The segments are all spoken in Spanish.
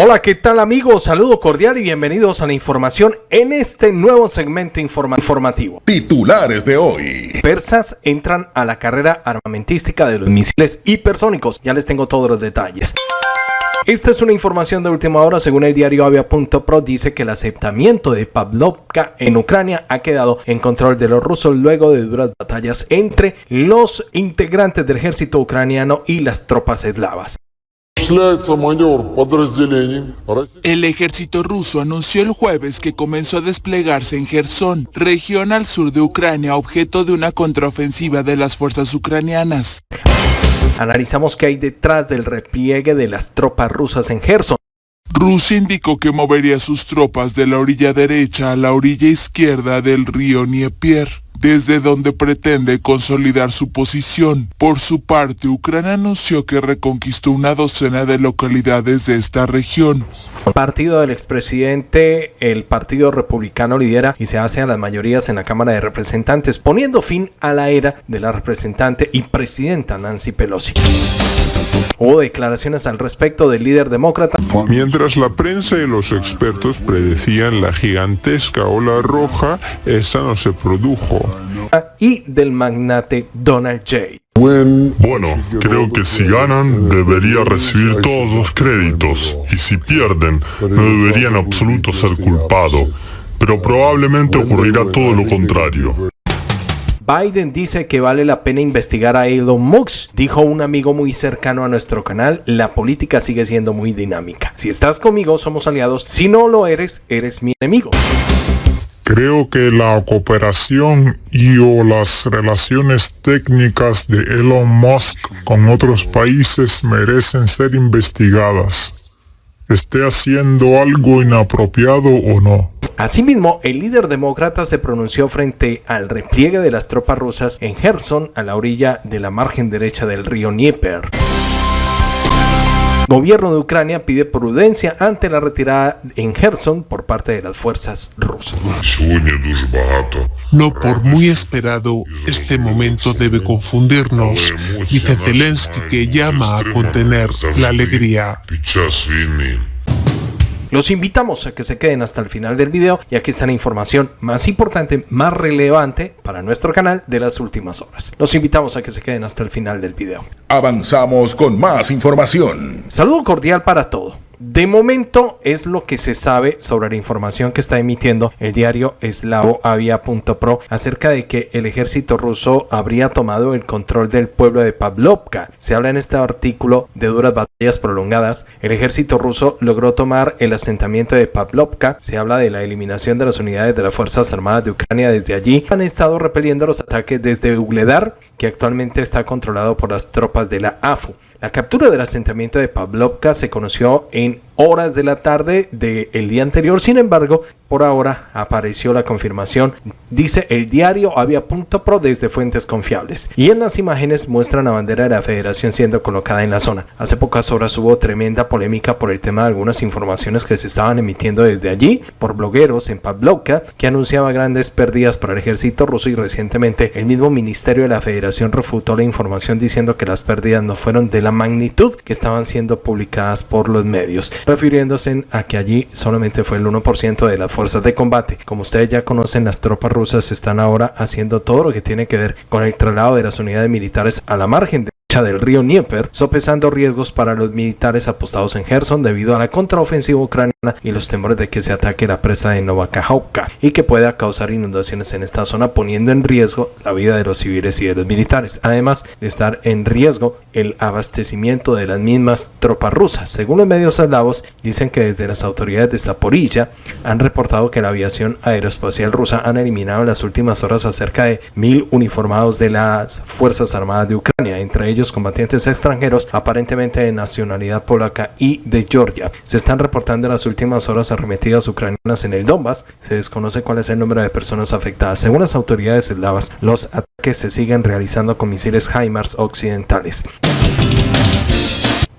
Hola, ¿qué tal amigos? Saludo cordial y bienvenidos a la información en este nuevo segmento informativo. Titulares de hoy. Persas entran a la carrera armamentística de los misiles hipersónicos. Ya les tengo todos los detalles. Esta es una información de última hora, según el diario Avia.pro, dice que el aceptamiento de Pavlovka en Ucrania ha quedado en control de los rusos luego de duras batallas entre los integrantes del ejército ucraniano y las tropas eslavas. El ejército ruso anunció el jueves que comenzó a desplegarse en Gerson, región al sur de Ucrania, objeto de una contraofensiva de las fuerzas ucranianas. Analizamos qué hay detrás del repliegue de las tropas rusas en Gerson. Rusia indicó que movería sus tropas de la orilla derecha a la orilla izquierda del río Dnieper desde donde pretende consolidar su posición. Por su parte, Ucrania anunció que reconquistó una docena de localidades de esta región. El partido del expresidente, el Partido Republicano lidera y se hace a las mayorías en la Cámara de Representantes, poniendo fin a la era de la representante y presidenta Nancy Pelosi. Hubo declaraciones al respecto del líder demócrata. Mientras la prensa y los expertos predecían la gigantesca ola roja, esta no se produjo. Y del magnate Donald J. Bueno, creo que si ganan debería recibir todos los créditos y si pierden no debería en absoluto ser culpado, pero probablemente ocurrirá todo lo contrario. Biden dice que vale la pena investigar a Elon Musk. Dijo un amigo muy cercano a nuestro canal, la política sigue siendo muy dinámica. Si estás conmigo, somos aliados. Si no lo eres, eres mi enemigo. Creo que la cooperación y o las relaciones técnicas de Elon Musk con otros países merecen ser investigadas. Esté haciendo algo inapropiado o no. Asimismo, el líder demócrata se pronunció frente al repliegue de las tropas rusas en Gerson, a la orilla de la margen derecha del río Dnieper. Gobierno de Ucrania pide prudencia ante la retirada en Gerson por parte de las fuerzas rusas. No por muy esperado, este momento debe confundirnos, dice Zelensky que llama a contener la alegría. Los invitamos a que se queden hasta el final del video y aquí está la información más importante, más relevante para nuestro canal de las últimas horas. Los invitamos a que se queden hasta el final del video. Avanzamos con más información. Saludo cordial para todo. De momento es lo que se sabe sobre la información que está emitiendo el diario eslavoavia.pro acerca de que el ejército ruso habría tomado el control del pueblo de Pavlovka. Se habla en este artículo de duras batallas prolongadas. El ejército ruso logró tomar el asentamiento de Pavlovka. Se habla de la eliminación de las unidades de las Fuerzas Armadas de Ucrania desde allí. Han estado repeliendo los ataques desde Ugledar, que actualmente está controlado por las tropas de la AFU. La captura del asentamiento de Pavlovka se conoció en horas de la tarde del día anterior, sin embargo, por ahora apareció la confirmación, dice el diario Avia.pro desde fuentes confiables. Y en las imágenes muestran la bandera de la federación siendo colocada en la zona. Hace pocas horas hubo tremenda polémica por el tema de algunas informaciones que se estaban emitiendo desde allí por blogueros en Pavlovka que anunciaba grandes pérdidas para el ejército ruso y recientemente el mismo ministerio de la federación refutó la información diciendo que las pérdidas no fueron de la magnitud que estaban siendo publicadas por los medios, refiriéndose a que allí solamente fue el 1% de las fuerzas de combate. Como ustedes ya conocen, las tropas rusas están ahora haciendo todo lo que tiene que ver con el traslado de las unidades militares a la margen de del río Dnieper, sopesando riesgos para los militares apostados en Gerson debido a la contraofensiva ucraniana y los temores de que se ataque la presa de Novakajovka y que pueda causar inundaciones en esta zona poniendo en riesgo la vida de los civiles y de los militares, además de estar en riesgo el abastecimiento de las mismas tropas rusas. Según los medios eslavos, dicen que desde las autoridades de Zaporilla han reportado que la aviación aeroespacial rusa han eliminado en las últimas horas a cerca de mil uniformados de las Fuerzas Armadas de Ucrania, entre ellos combatientes extranjeros, aparentemente de nacionalidad polaca y de Georgia. Se están reportando en las últimas horas arremetidas ucranianas en el Donbass. Se desconoce cuál es el número de personas afectadas. Según las autoridades eslavas, los ataques se siguen realizando con misiles HIMARS occidentales.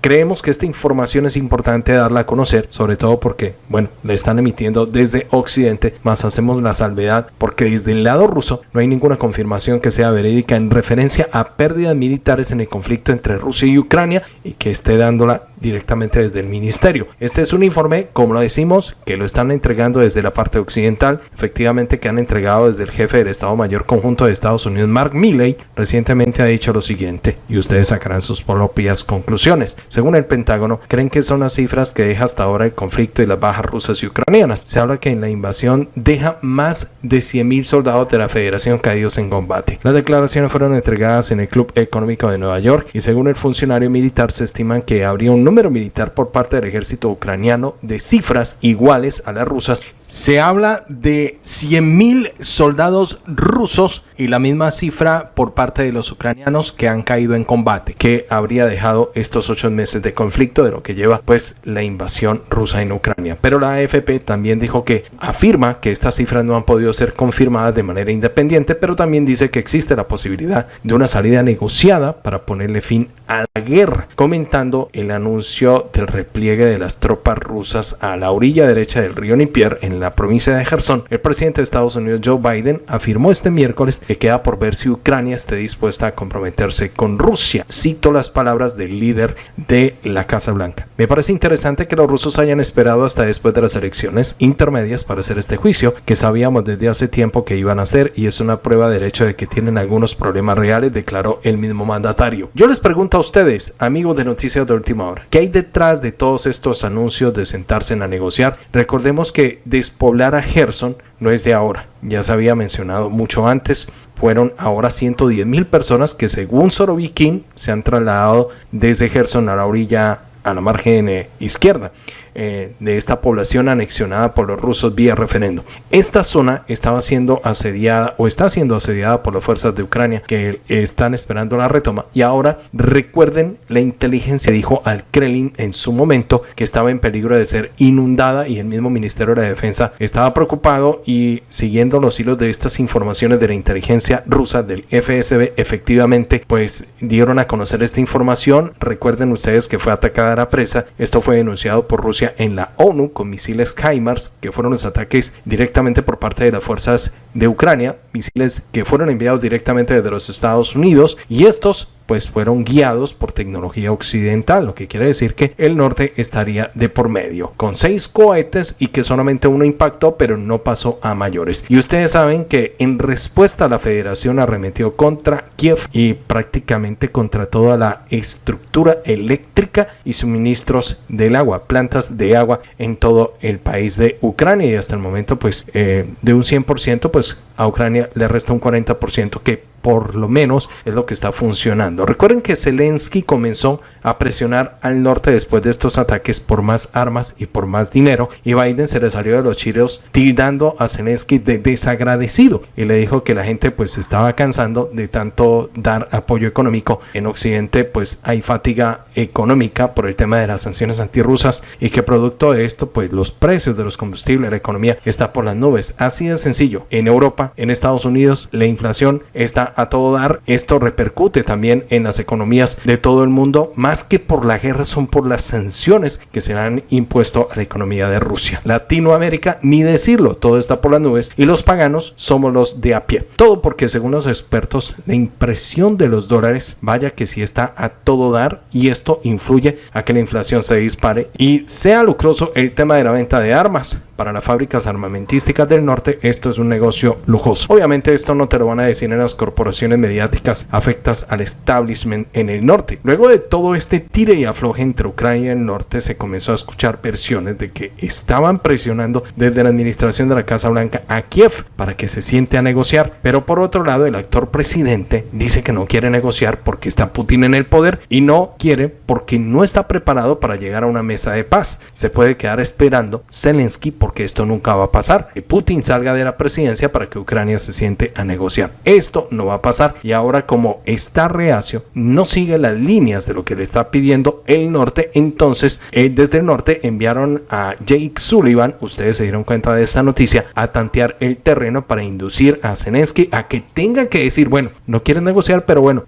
Creemos que esta información es importante darla a conocer, sobre todo porque, bueno, le están emitiendo desde Occidente, más hacemos la salvedad porque desde el lado ruso no hay ninguna confirmación que sea verídica en referencia a pérdidas militares en el conflicto entre Rusia y Ucrania y que esté dándola directamente desde el ministerio. Este es un informe, como lo decimos, que lo están entregando desde la parte occidental, efectivamente que han entregado desde el jefe del Estado Mayor Conjunto de Estados Unidos, Mark Milley, recientemente ha dicho lo siguiente, y ustedes sacarán sus propias conclusiones. Según el Pentágono, creen que son las cifras que deja hasta ahora el conflicto y las bajas rusas y ucranianas. Se habla que en la invasión deja más de 100.000 soldados de la Federación caídos en combate. Las declaraciones fueron entregadas en el Club Económico de Nueva York y según el funcionario militar se estiman que habría un número militar por parte del ejército ucraniano de cifras iguales a las rusas se habla de 100.000 soldados rusos y la misma cifra por parte de los ucranianos que han caído en combate, que habría dejado estos ocho meses de conflicto de lo que lleva pues la invasión rusa en Ucrania. Pero la AFP también dijo que afirma que estas cifras no han podido ser confirmadas de manera independiente, pero también dice que existe la posibilidad de una salida negociada para ponerle fin a la guerra, comentando el anuncio del repliegue de las tropas rusas a la orilla derecha del río Nipier en la provincia de Gerson, el presidente de Estados Unidos Joe Biden afirmó este miércoles que queda por ver si Ucrania esté dispuesta a comprometerse con Rusia. Cito las palabras del líder de la Casa Blanca. Me parece interesante que los rusos hayan esperado hasta después de las elecciones intermedias para hacer este juicio, que sabíamos desde hace tiempo que iban a hacer y es una prueba de hecho de que tienen algunos problemas reales, declaró el mismo mandatario. Yo les pregunto ustedes, amigos de Noticias de Última Hora, ¿qué hay detrás de todos estos anuncios de sentarse a negociar? Recordemos que después poblar a Gerson no es de ahora, ya se había mencionado mucho antes, fueron ahora 110 mil personas que según Sorovikin se han trasladado desde Gerson a la orilla, a la margen eh, izquierda. Eh, de esta población anexionada por los rusos vía referendo. Esta zona estaba siendo asediada o está siendo asediada por las fuerzas de Ucrania que están esperando la retoma. Y ahora recuerden la inteligencia dijo al Kremlin en su momento que estaba en peligro de ser inundada y el mismo Ministerio de la Defensa estaba preocupado y siguiendo los hilos de estas informaciones de la inteligencia rusa del FSB efectivamente pues dieron a conocer esta información. Recuerden ustedes que fue atacada la presa. Esto fue denunciado por Rusia en la ONU con misiles HIMARS, que fueron los ataques directamente por parte de las fuerzas de Ucrania, misiles que fueron enviados directamente desde los Estados Unidos y estos pues fueron guiados por tecnología occidental, lo que quiere decir que el norte estaría de por medio, con seis cohetes y que solamente uno impactó, pero no pasó a mayores. Y ustedes saben que en respuesta la federación arremetió contra Kiev y prácticamente contra toda la estructura eléctrica y suministros del agua, plantas de agua en todo el país de Ucrania y hasta el momento pues eh, de un 100% pues a Ucrania le resta un 40% que por lo menos es lo que está funcionando. Recuerden que Zelensky comenzó a presionar al norte después de estos ataques por más armas y por más dinero y Biden se le salió de los chiros tildando a Zelensky de desagradecido y le dijo que la gente pues estaba cansando de tanto dar apoyo económico. En Occidente pues hay fatiga económica por el tema de las sanciones antirrusas y que producto de esto pues los precios de los combustibles, la economía está por las nubes. Así de sencillo. En Europa, en Estados Unidos, la inflación está a todo dar. Esto repercute también en las economías de todo el mundo, más que por la guerra, son por las sanciones que se han impuesto a la economía de Rusia. Latinoamérica, ni decirlo, todo está por las nubes y los paganos somos los de a pie. Todo porque según los expertos, la impresión de los dólares, vaya que si está a todo dar y esto influye a que la inflación se dispare y sea lucroso el tema de la venta de armas para las fábricas armamentísticas del norte, esto es un negocio lujoso. Obviamente esto no te lo van a decir en las corporaciones mediáticas afectas al establishment en el norte. Luego de todo este tire y afloje entre Ucrania y el norte, se comenzó a escuchar versiones de que estaban presionando desde la administración de la Casa Blanca a Kiev para que se siente a negociar. Pero por otro lado, el actor presidente dice que no quiere negociar porque está Putin en el poder y no quiere porque no está preparado para llegar a una mesa de paz. Se puede quedar esperando Zelensky por porque esto nunca va a pasar. Que Putin salga de la presidencia para que Ucrania se siente a negociar. Esto no va a pasar. Y ahora como está reacio, no sigue las líneas de lo que le está pidiendo el norte, entonces eh, desde el norte enviaron a Jake Sullivan, ustedes se dieron cuenta de esta noticia, a tantear el terreno para inducir a Zelensky a que tenga que decir, bueno, no quiere negociar, pero bueno,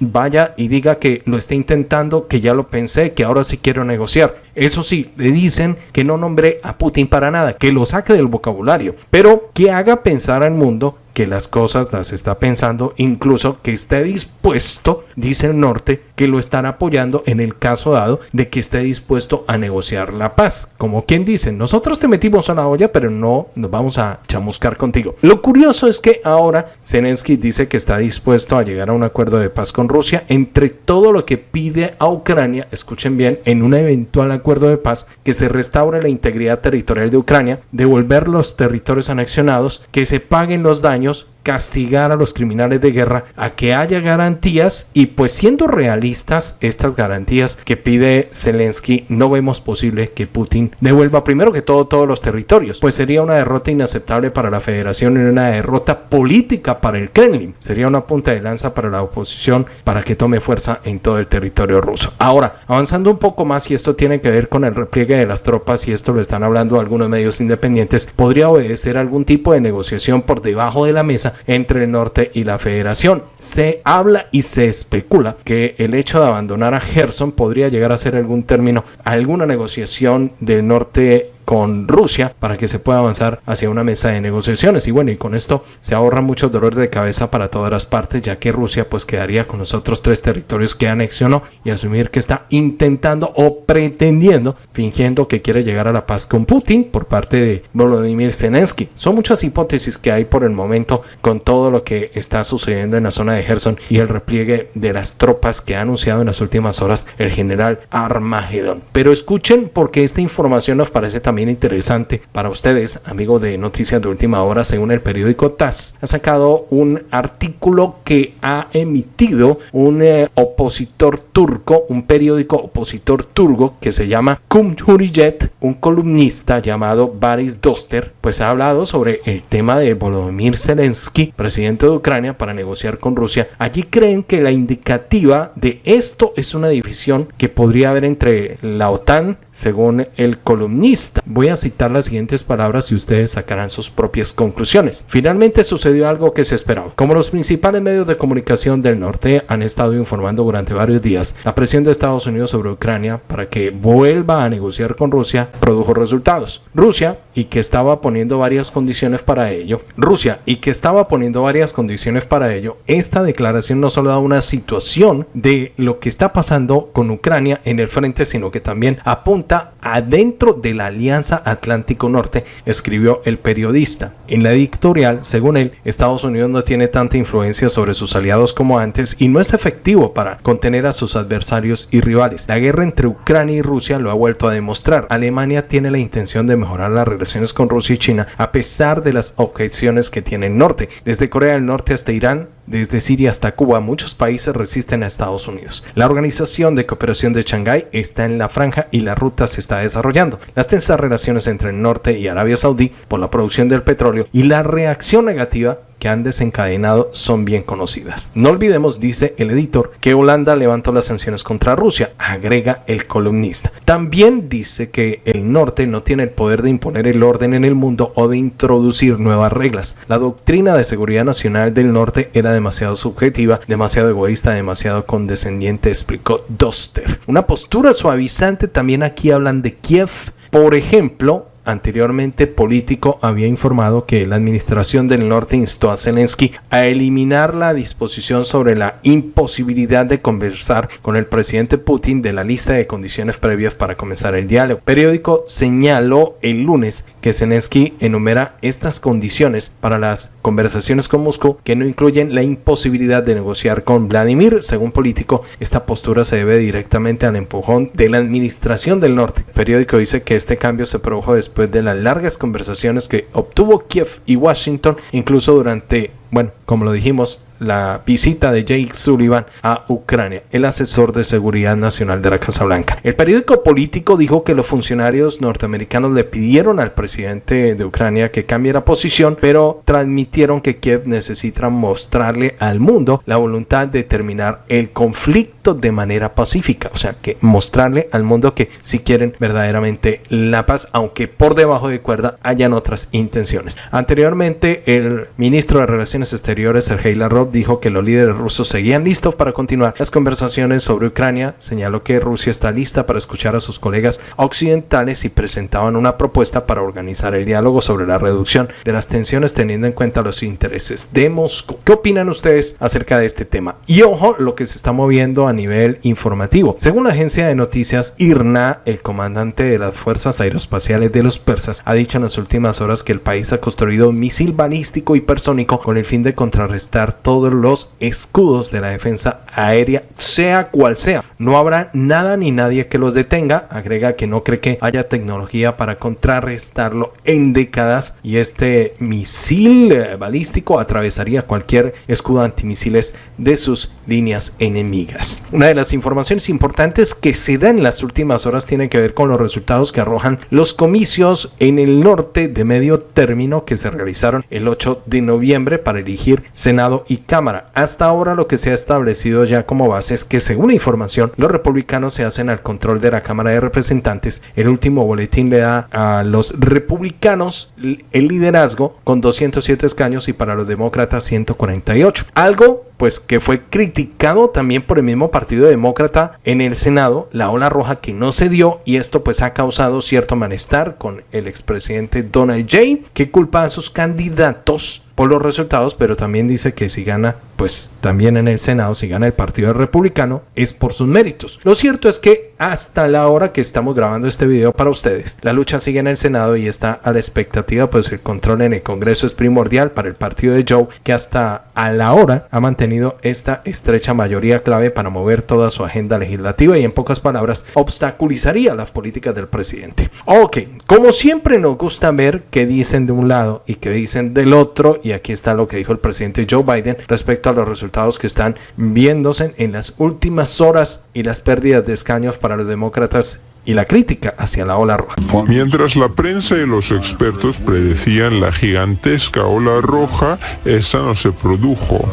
vaya y diga que lo está intentando, que ya lo pensé, que ahora sí quiero negociar. Eso sí, le dicen que no nombre a Putin para nada, que lo saque del vocabulario, pero que haga pensar al mundo que las cosas las está pensando, incluso que esté dispuesto, dice el norte, que lo están apoyando en el caso dado de que esté dispuesto a negociar la paz. Como quien dice, nosotros te metimos a la olla, pero no nos vamos a chamuscar contigo. Lo curioso es que ahora Zelensky dice que está dispuesto a llegar a un acuerdo de paz con Rusia entre todo lo que pide a Ucrania, escuchen bien, en un eventual acuerdo de paz, que se restaure la integridad territorial de Ucrania, devolver los territorios anexionados, que se paguen los daños años castigar a los criminales de guerra, a que haya garantías y pues siendo realistas estas garantías que pide Zelensky, no vemos posible que Putin devuelva primero que todo todos los territorios, pues sería una derrota inaceptable para la federación y una derrota política para el Kremlin, sería una punta de lanza para la oposición para que tome fuerza en todo el territorio ruso. Ahora, avanzando un poco más y esto tiene que ver con el repliegue de las tropas y esto lo están hablando algunos medios independientes, podría obedecer algún tipo de negociación por debajo de la mesa entre el norte y la federación. Se habla y se especula que el hecho de abandonar a Gerson podría llegar a ser algún término, alguna negociación del norte con Rusia para que se pueda avanzar hacia una mesa de negociaciones. Y bueno, y con esto se ahorra mucho dolor de cabeza para todas las partes, ya que Rusia pues quedaría con los otros tres territorios que anexionó y asumir que está intentando o pretendiendo, fingiendo que quiere llegar a la paz con Putin por parte de Volodymyr Zelensky. Son muchas hipótesis que hay por el momento con todo lo que está sucediendo en la zona de Gerson y el repliegue de las tropas que ha anunciado en las últimas horas el general Armagedón. Pero escuchen porque esta información nos parece también también interesante para ustedes, amigos de Noticias de Última Hora, según el periódico TAS, ha sacado un artículo que ha emitido un eh, opositor turco, un periódico opositor turco que se llama Cumhuriyet, un columnista llamado Baris Doster, pues ha hablado sobre el tema de Volodymyr Zelensky, presidente de Ucrania, para negociar con Rusia. Allí creen que la indicativa de esto es una división que podría haber entre la OTAN, según el columnista. Voy a citar las siguientes palabras y ustedes sacarán sus propias conclusiones. Finalmente sucedió algo que se esperaba. Como los principales medios de comunicación del norte han estado informando durante varios días, la presión de Estados Unidos sobre Ucrania para que vuelva a negociar con Rusia produjo resultados. Rusia, y que estaba poniendo varias condiciones para ello, Rusia, y que estaba poniendo varias condiciones para ello, esta declaración no solo da una situación de lo que está pasando con Ucrania en el frente, sino que también apunta adentro de la Alianza Atlántico Norte, escribió el periodista. En la editorial, según él, Estados Unidos no tiene tanta influencia sobre sus aliados como antes y no es efectivo para contener a sus adversarios y rivales. La guerra entre Ucrania y Rusia lo ha vuelto a demostrar. Alemania tiene la intención de mejorar las relaciones con Rusia y China a pesar de las objeciones que tiene el norte. Desde Corea del Norte hasta Irán, desde Siria hasta Cuba, muchos países resisten a Estados Unidos. La Organización de Cooperación de Shanghái está en la franja y la ruta se está desarrollando. Las tensas relaciones entre el norte y Arabia Saudí por la producción del petróleo y la reacción negativa que han desencadenado son bien conocidas. No olvidemos, dice el editor, que Holanda levantó las sanciones contra Rusia, agrega el columnista. También dice que el norte no tiene el poder de imponer el orden en el mundo o de introducir nuevas reglas. La doctrina de seguridad nacional del norte era demasiado subjetiva, demasiado egoísta, demasiado condescendiente, explicó Doster. Una postura suavizante también aquí hablan de Kiev. Por ejemplo, anteriormente político había informado que la administración del norte instó a Zelensky a eliminar la disposición sobre la imposibilidad de conversar con el presidente Putin de la lista de condiciones previas para comenzar el diálogo. El periódico señaló el lunes que Zelensky enumera estas condiciones para las conversaciones con Moscú que no incluyen la imposibilidad de negociar con Vladimir. Según político, esta postura se debe directamente al empujón de la administración del norte. El periódico dice que este cambio se produjo después después de las largas conversaciones que obtuvo Kiev y Washington, incluso durante, bueno, como lo dijimos, la visita de Jake Sullivan a Ucrania, el asesor de seguridad nacional de la Casa Blanca. El periódico político dijo que los funcionarios norteamericanos le pidieron al presidente de Ucrania que cambie la posición, pero transmitieron que Kiev necesita mostrarle al mundo la voluntad de terminar el conflicto de manera pacífica, o sea, que mostrarle al mundo que si quieren verdaderamente la paz, aunque por debajo de cuerda hayan otras intenciones. Anteriormente, el ministro de Relaciones Exteriores, Sergei Lavrov, dijo que los líderes rusos seguían listos para continuar las conversaciones sobre Ucrania. Señaló que Rusia está lista para escuchar a sus colegas occidentales y presentaban una propuesta para organizar el diálogo sobre la reducción de las tensiones teniendo en cuenta los intereses de Moscú. ¿Qué opinan ustedes acerca de este tema? Y ojo, lo que se está moviendo a nivel informativo. Según la agencia de noticias IRNA, el comandante de las fuerzas aeroespaciales de los persas ha dicho en las últimas horas que el país ha construido un misil balístico hipersónico con el fin de contrarrestar todos los escudos de la defensa aérea, sea cual sea. No habrá nada ni nadie que los detenga. Agrega que no cree que haya tecnología para contrarrestarlo en décadas y este misil eh, balístico atravesaría cualquier escudo antimisiles de sus líneas enemigas. Una de las informaciones importantes que se da en las últimas horas tiene que ver con los resultados que arrojan los comicios en el norte de medio término que se realizaron el 8 de noviembre para elegir Senado y Cámara. Hasta ahora lo que se ha establecido ya como base es que según la información los republicanos se hacen al control de la Cámara de Representantes. El último boletín le da a los republicanos el liderazgo con 207 escaños y para los demócratas 148. Algo pues que fue criticado también por el mismo Partido Demócrata en el Senado, la ola roja que no se dio y esto pues ha causado cierto malestar con el expresidente Donald J, que culpa a sus candidatos por los resultados, pero también dice que si gana, pues también en el Senado, si gana el Partido Republicano, es por sus méritos. Lo cierto es que hasta la hora que estamos grabando este video para ustedes, la lucha sigue en el Senado y está a la expectativa, pues el control en el Congreso es primordial para el partido de Joe, que hasta a la hora ha mantenido esta estrecha mayoría clave para mover toda su agenda legislativa y en pocas palabras obstaculizaría las políticas del presidente. Ok, como siempre nos gusta ver qué dicen de un lado y qué dicen del otro y aquí está lo que dijo el presidente Joe Biden respecto a los resultados que están viéndose en las últimas horas y las pérdidas de escaños para los demócratas y la crítica hacia la ola roja. Mientras la prensa y los expertos predecían la gigantesca ola roja, esta no se produjo.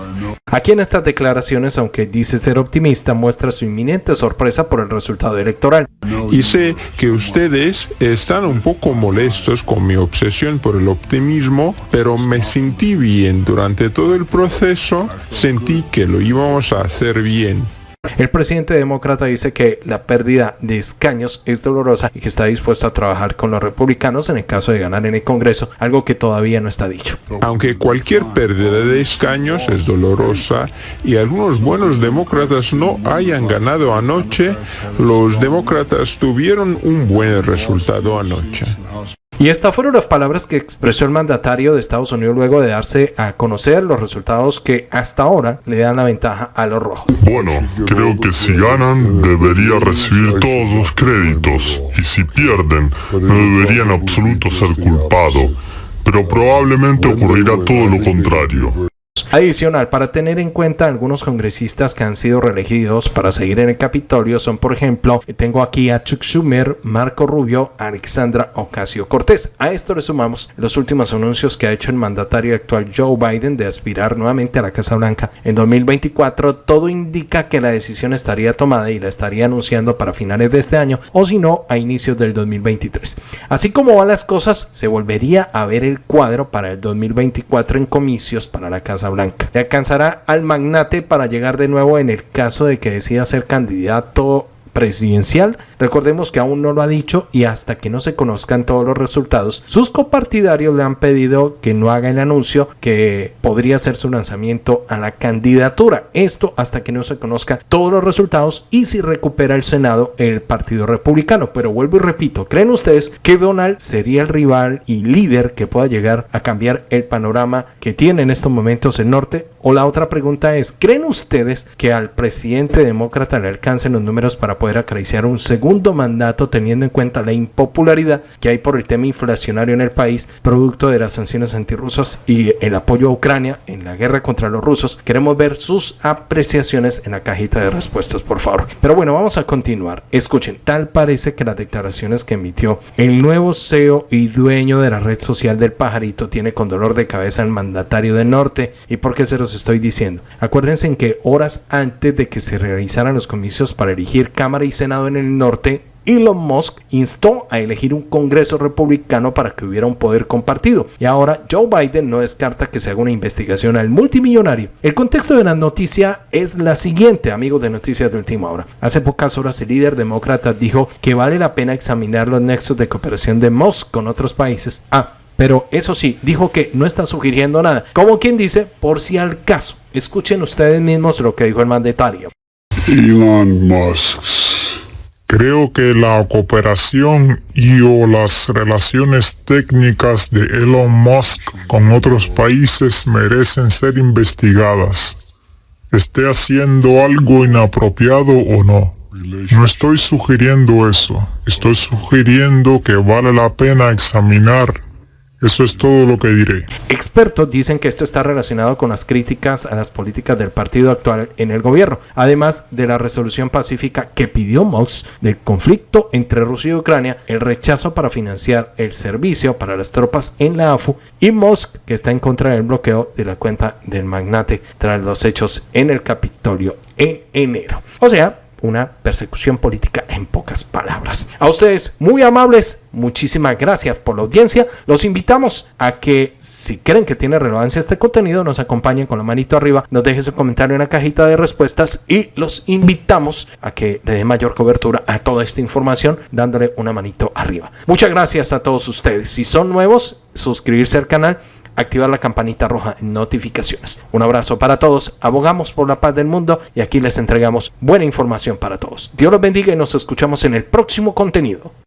Aquí en estas declaraciones, aunque dice ser optimista, muestra su inminente sorpresa por el resultado electoral. Y sé que ustedes están un poco molestos con mi obsesión por el optimismo, pero me sentí bien durante todo el proceso, sentí que lo íbamos a hacer bien. El presidente demócrata dice que la pérdida de escaños es dolorosa y que está dispuesto a trabajar con los republicanos en el caso de ganar en el Congreso, algo que todavía no está dicho. Aunque cualquier pérdida de escaños es dolorosa y algunos buenos demócratas no hayan ganado anoche, los demócratas tuvieron un buen resultado anoche. Y estas fueron las palabras que expresó el mandatario de Estados Unidos luego de darse a conocer los resultados que hasta ahora le dan la ventaja a los rojos. Bueno, creo que si ganan debería recibir todos los créditos y si pierden no debería en absoluto ser culpado, pero probablemente ocurrirá todo lo contrario. Adicional, para tener en cuenta algunos congresistas que han sido reelegidos para seguir en el Capitolio son, por ejemplo, tengo aquí a Chuck Schumer, Marco Rubio, Alexandra Ocasio Cortés. A esto le sumamos los últimos anuncios que ha hecho el mandatario actual Joe Biden de aspirar nuevamente a la Casa Blanca en 2024. Todo indica que la decisión estaría tomada y la estaría anunciando para finales de este año o si no a inicios del 2023. Así como van las cosas, se volvería a ver el cuadro para el 2024 en comicios para la Casa Blanca. Le alcanzará al magnate para llegar de nuevo en el caso de que decida ser candidato presidencial. Recordemos que aún no lo ha dicho y hasta que no se conozcan todos los resultados, sus copartidarios le han pedido que no haga el anuncio que podría ser su lanzamiento a la candidatura. Esto hasta que no se conozcan todos los resultados y si recupera el Senado el Partido Republicano. Pero vuelvo y repito, ¿creen ustedes que Donald sería el rival y líder que pueda llegar a cambiar el panorama que tiene en estos momentos el norte? O la otra pregunta es, ¿creen ustedes que al presidente demócrata le alcancen los números para poder acariciar un segundo mandato teniendo en cuenta la impopularidad que hay por el tema inflacionario en el país, producto de las sanciones antirrusas y el apoyo a Ucrania en la guerra contra los rusos. Queremos ver sus apreciaciones en la cajita de respuestas, por favor. Pero bueno, vamos a continuar. Escuchen, tal parece que las declaraciones que emitió el nuevo CEO y dueño de la red social del pajarito tiene con dolor de cabeza al mandatario del norte. ¿Y por qué se los estoy diciendo? Acuérdense en que horas antes de que se realizaran los comicios para elegir Cámara y Senado en el norte, Elon Musk instó a elegir un Congreso republicano para que hubiera un poder compartido. Y ahora Joe Biden no descarta que se haga una investigación al multimillonario. El contexto de la noticia es la siguiente, amigos de Noticias de Última Hora. Hace pocas horas el líder demócrata dijo que vale la pena examinar los nexos de cooperación de Musk con otros países. Ah, pero eso sí, dijo que no está sugiriendo nada. Como quien dice, por si al caso. Escuchen ustedes mismos lo que dijo el mandatario. Elon Musk Creo que la cooperación y o las relaciones técnicas de Elon Musk con otros países merecen ser investigadas. Esté haciendo algo inapropiado o no. No estoy sugiriendo eso. Estoy sugiriendo que vale la pena examinar eso es todo lo que diré. Expertos dicen que esto está relacionado con las críticas a las políticas del partido actual en el gobierno, además de la resolución pacífica que pidió Musk del conflicto entre Rusia y Ucrania, el rechazo para financiar el servicio para las tropas en la AFU y Musk que está en contra del bloqueo de la cuenta del magnate tras los hechos en el Capitolio en enero. O sea, una persecución política en pocas palabras. A ustedes, muy amables, muchísimas gracias por la audiencia. Los invitamos a que, si creen que tiene relevancia este contenido, nos acompañen con la manito arriba, nos dejen su comentario en la cajita de respuestas y los invitamos a que le dé mayor cobertura a toda esta información dándole una manito arriba. Muchas gracias a todos ustedes. Si son nuevos, suscribirse al canal activar la campanita roja en notificaciones. Un abrazo para todos, abogamos por la paz del mundo y aquí les entregamos buena información para todos. Dios los bendiga y nos escuchamos en el próximo contenido.